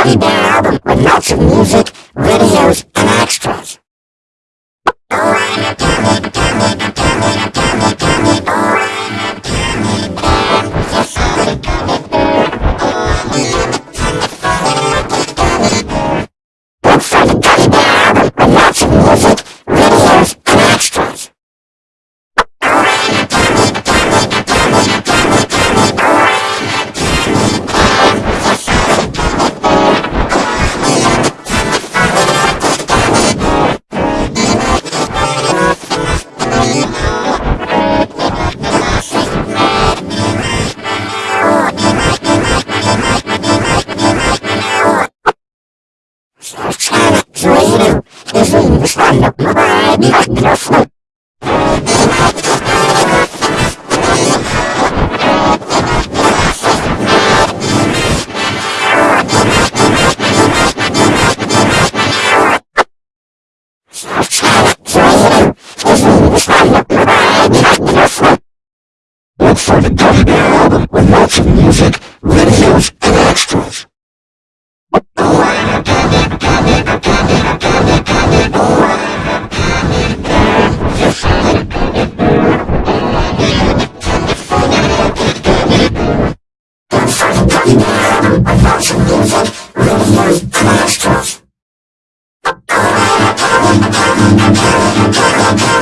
Teddy Bear album with lots of music よ。お前にはクラスの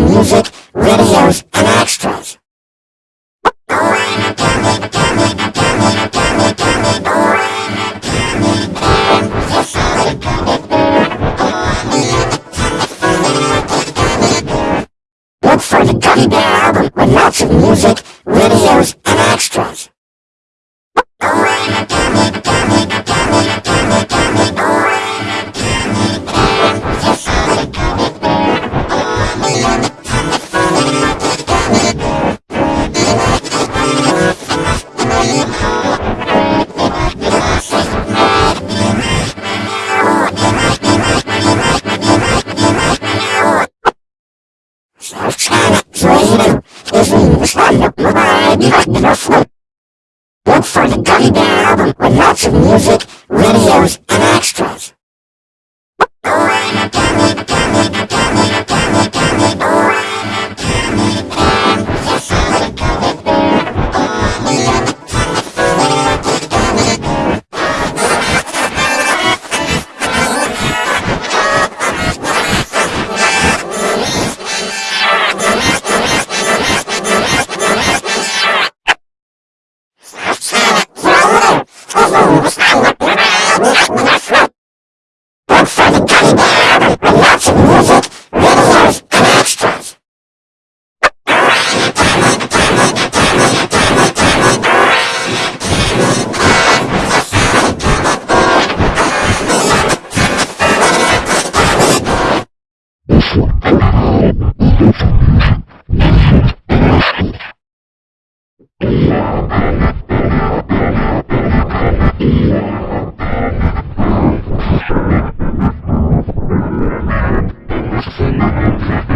music, videos, and extras. Look for the Gummy Bear album with lots of music, videos, and extras. Trainer is a variety of fruit. Look for the Gummy Bear album with lots of music, videos, and extras. Yeah. Yeah.